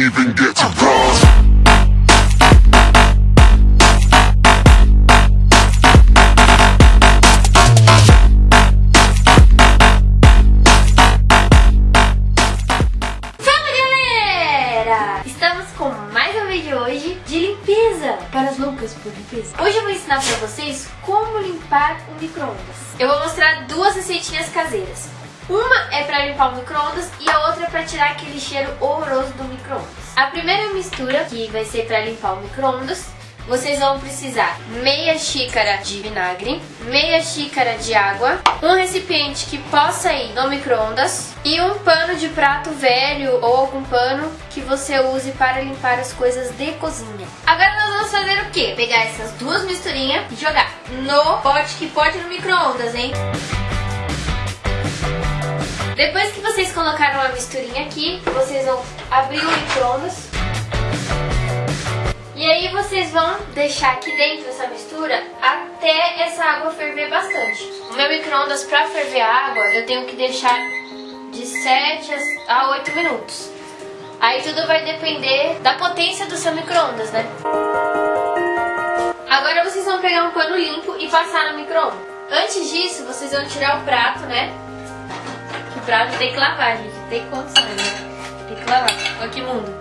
even get to cross. Fala galera! Estamos com mais um vídeo hoje de limpeza para as loucas por limpeza. Hoje eu vou ensinar para vocês como limpar o micro-ondas. Eu vou mostrar duas receitinhas caseiras. Uma é para limpar o micro-ondas e a outra é para tirar aquele cheiro horroroso do micro-ondas. A primeira mistura, que vai ser para limpar o micro-ondas, vocês vão precisar meia xícara de vinagre, meia xícara de água, um recipiente que possa ir no micro-ondas e um pano de prato velho ou algum pano que você use para limpar as coisas de cozinha. Agora nós vamos fazer o quê? Pegar essas duas misturinhas e jogar no pote que pode no micro-ondas, hein? Depois que vocês colocaram a misturinha aqui, vocês vão abrir o micro-ondas. E aí vocês vão deixar aqui dentro essa mistura até essa água ferver bastante. O meu micro-ondas para ferver a água, eu tenho que deixar de 7 a 8 minutos. Aí tudo vai depender da potência do seu micro-ondas, né? Agora vocês vão pegar um pano limpo e passar no micro-ondas. Antes disso, vocês vão tirar o prato, né? Prato tem que lavar, gente. Tem condições, né? Tem que lavar. Olha que mundo.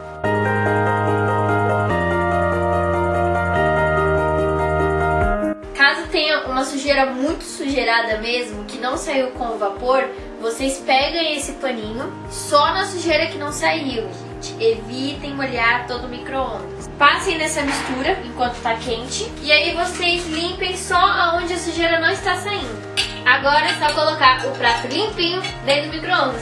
Caso tenha uma sujeira muito sujeirada mesmo, que não saiu com o vapor, vocês peguem esse paninho só na sujeira que não saiu, gente. Evitem molhar todo o micro-ondas. Passem nessa mistura enquanto tá quente e aí vocês limpem só aonde a sujeira não está saindo. Agora é só colocar o prato limpinho dentro do micro-ondas.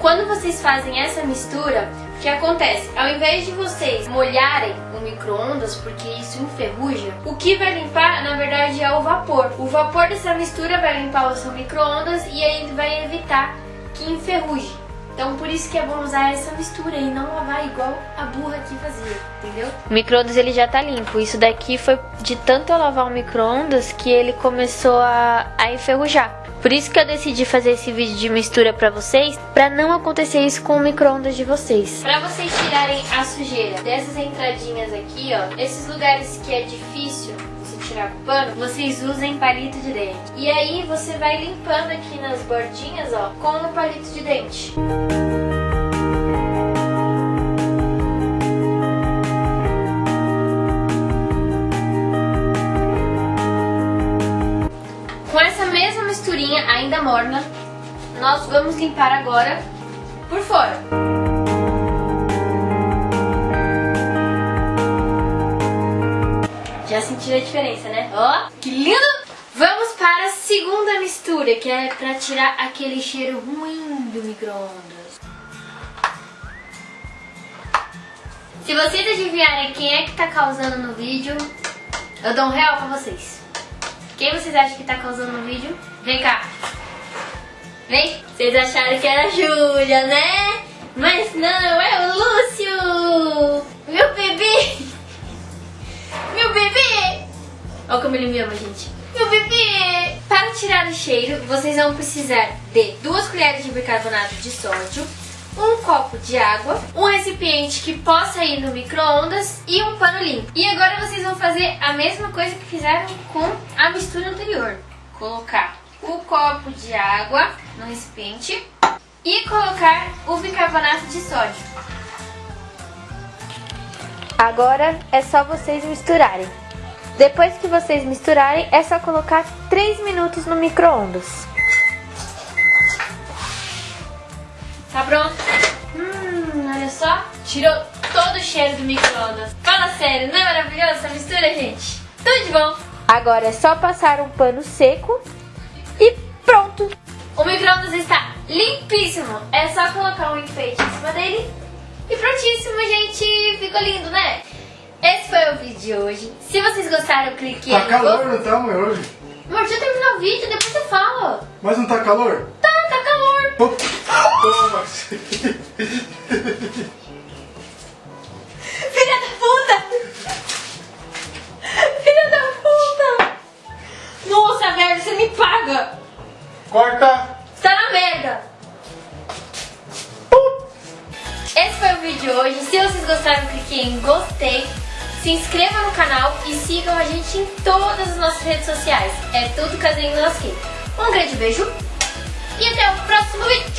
Quando vocês fazem essa mistura, o que acontece? Ao invés de vocês molharem o micro-ondas, porque isso enferruja, o que vai limpar, na verdade, é o vapor. O vapor dessa mistura vai limpar o seu micro-ondas e aí vai evitar que enferruje. Então por isso que é bom usar essa mistura e não lavar igual a burra aqui fazia, entendeu? O micro-ondas ele já tá limpo. Isso daqui foi de tanto eu lavar o micro-ondas que ele começou a, a enferrujar. Por isso que eu decidi fazer esse vídeo de mistura pra vocês, pra não acontecer isso com o micro-ondas de vocês. Pra vocês tirarem a sujeira dessas entradinhas aqui, ó, esses lugares que é difícil tirar com pano, vocês usem palito de dente. E aí você vai limpando aqui nas bordinhas, ó, com o palito de dente. Com essa mesma misturinha ainda morna, nós vamos limpar agora por fora. Já sentiram a diferença, né? Ó, que lindo! Vamos para a segunda mistura, que é para tirar aquele cheiro ruim do micro-ondas. Se vocês adivinharem quem é que tá causando no vídeo, eu dou um real pra vocês. Quem vocês acham que tá causando no vídeo? Vem cá. Vem. Vocês acharam que era a Júlia, né? Mas não, é o Lúcio! Meu bebê! Meu bebê! Olha como ele me ama, gente. Meu bebê! Para tirar o cheiro, vocês vão precisar de duas colheres de bicarbonato de sódio, um copo de água, um recipiente que possa ir no micro-ondas e um pano limpo. E agora vocês vão fazer a mesma coisa que fizeram com a mistura anterior. Colocar o copo de água no recipiente e colocar o bicarbonato de sódio. Agora é só vocês misturarem. Depois que vocês misturarem, é só colocar 3 minutos no micro-ondas. Tá pronto? Hum, olha só. Tirou todo o cheiro do micro-ondas. Fala sério, não é maravilhosa essa mistura, gente? Tudo de bom. Agora é só passar um pano seco e pronto! O micro-ondas está limpíssimo. É só colocar um enfeite em cima dele e prontíssimo, gente. Ficou lindo, né? Esse foi o vídeo de hoje. Se vocês gostaram, clique Tá aí. calor, não tá, mãe, hoje? Amor, deixa eu terminar o vídeo, depois você fala. Mas não tá calor? Tá, tá calor. Toma! Filha da puta! Filha da puta! Nossa, velho, você me paga! Corta! Hoje. Se vocês gostaram, clique em gostei. Se inscreva no canal e sigam a gente em todas as nossas redes sociais. É tudo Casinho Lasquei. Um grande beijo e até o próximo vídeo.